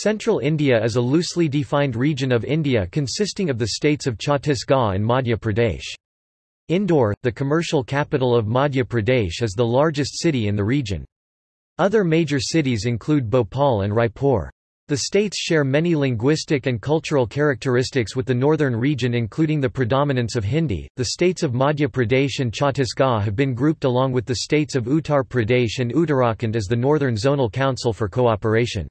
Central India is a loosely defined region of India consisting of the states of Chhattisgarh and Madhya Pradesh. Indore, the commercial capital of Madhya Pradesh is the largest city in the region. Other major cities include Bhopal and Raipur. The states share many linguistic and cultural characteristics with the northern region including the predominance of Hindi. The states of Madhya Pradesh and Chhattisgarh have been grouped along with the states of Uttar Pradesh and Uttarakhand as the Northern Zonal Council for Cooperation.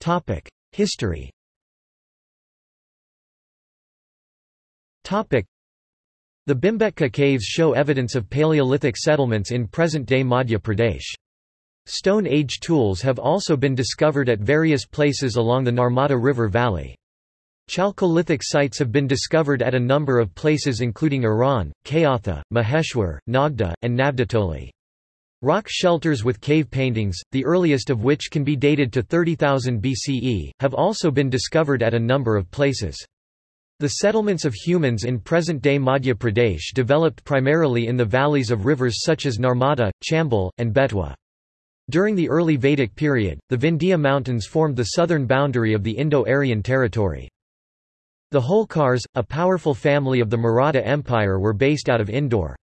Topic: History. Topic: The Bhimbetka caves show evidence of Paleolithic settlements in present-day Madhya Pradesh. Stone Age tools have also been discovered at various places along the Narmada River valley. Chalcolithic sites have been discovered at a number of places including Eran, Kayatha, Maheshwar, Nagda, and Navdatoli. Rock shelters with cave paintings, the earliest of which can be dated to 30,000 BCE, have also been discovered at a number of places. The settlements of humans in present-day Madhya Pradesh developed primarily in the valleys of rivers such as Narmada, Chambal, and Betwa. During the early Vedic period, the Vindhya Mountains formed the southern boundary of the Indo-Aryan territory. The Holkars, a powerful family of the Maratha Empire were based out of Indore.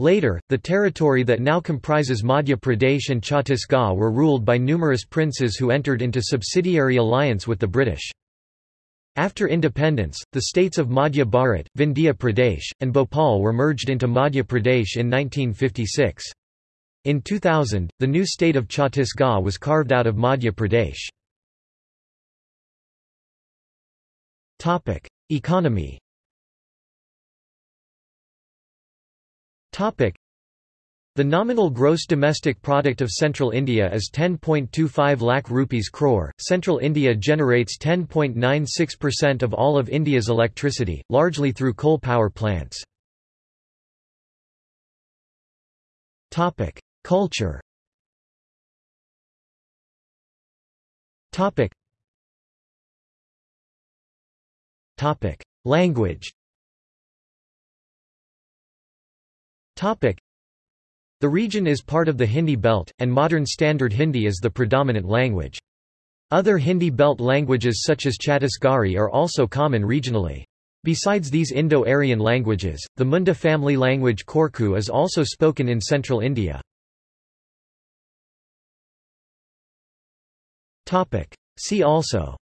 Later, the territory that now comprises Madhya Pradesh and Chhattisgarh were ruled by numerous princes who entered into subsidiary alliance with the British. After independence, the states of Madhya Bharat, Vindhya Pradesh, and Bhopal were merged into Madhya Pradesh in 1956. In 2000, the new state of Chhattisgarh was carved out of Madhya Pradesh. Economy the nominal gross domestic product of Central India is 10.25 lakh rupees crore. Central India generates 10.96% of all of India's electricity, largely through coal power plants. Topic: Culture Topic Topic Language The region is part of the Hindi belt, and modern Standard Hindi is the predominant language. Other Hindi belt languages such as Chhattisgarhi are also common regionally. Besides these Indo-Aryan languages, the Munda family language Korku is also spoken in central India. See also.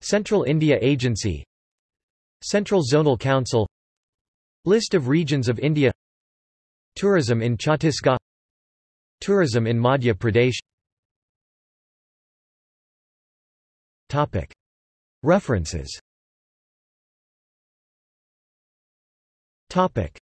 Central India Agency Central Zonal Council List of regions of India Tourism in Chhattisgarh Tourism in Madhya Pradesh Topic. References Topic.